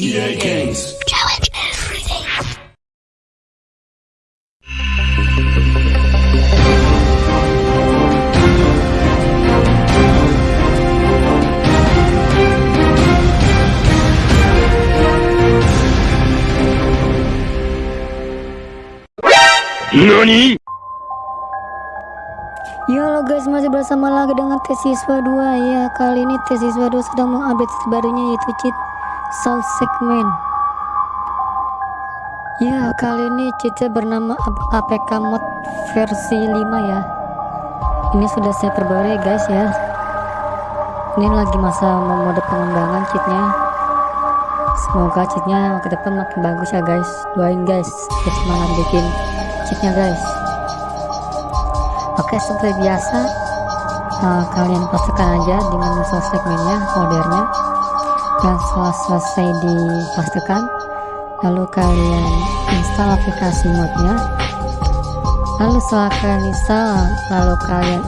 EA Games. Challenge everything. NANI? Ya halo guys masih bersama lagi dengan tes siswa 2 ya kali ini tes siswa 2 sedang mengupdate barunya yaitu cheat soul segment. Ya kali ini cheatnya bernama APK mod versi 5 ya. Ini sudah saya perbarui guys ya. Ini lagi masa mode pengembangan cheatnya semoga cheatnya ke depan makin bagus ya guys. Doain guys semangat bikin cheatnya guys. Oke seperti biasa uh, kalian pastikan aja di menu source segmennya setelah selesai dipastikan lalu kalian install aplikasi modnya. Lalu setelah kalian install lalu kalian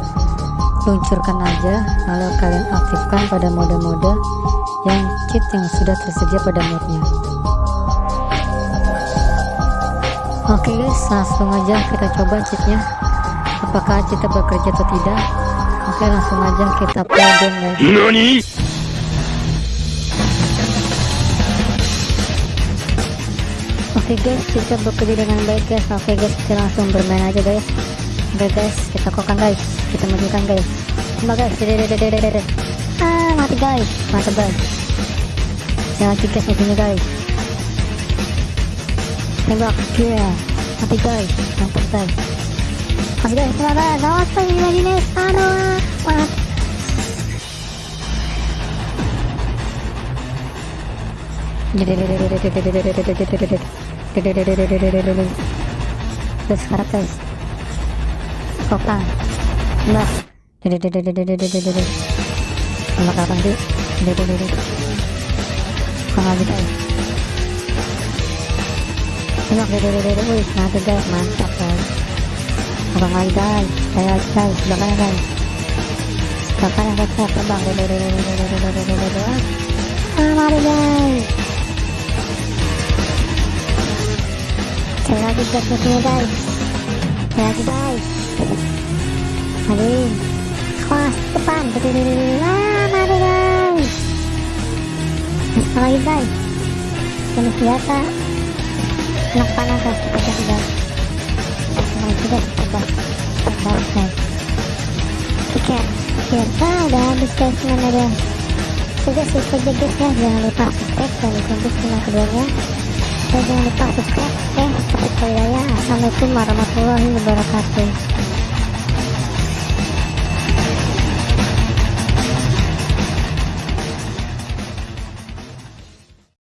luncurkan aja lalu kalian aktifkan pada mode-mode yang cheat yang sudah tersedia pada modnya. Oke guys langsung aja kita coba cheatnya apakah kita bekerja atau tidak? Oke langsung aja kita play game guys oke guys kita bekerja dengan baik guys. Oke guys kita langsung bermain aja guys. Oke guys kita kokan guys. Kita majukan guys. Coba guys. Ah mati guys. Mantap guys. Jangan lagi guys guys. Tembak yeah mati guys. Mantap guys. Mas guys, awas tuh imajines, aduh, wah. Terus sekarang guys, kokang, mbak, sama kapan sih? Kokang lagi guys. Tengok, wih, mantap guys, mantap guys abang lagi guys saya lagi guys belakangnya guys belakangnya guys terbang ah mari guys lagi guys musuhnya guys lagi guys mari awas depan ah mari guys apa lagi guys jenis biasa anak panah guys kita kasih. guys mau juga coba bagus guys tiket ah udah habis guys mana guys saja guys jangan lupa subscribe dan dikunci channel keduanya jangan lupa subscribe saya assalamualaikum warahmatullahi wabarakatuh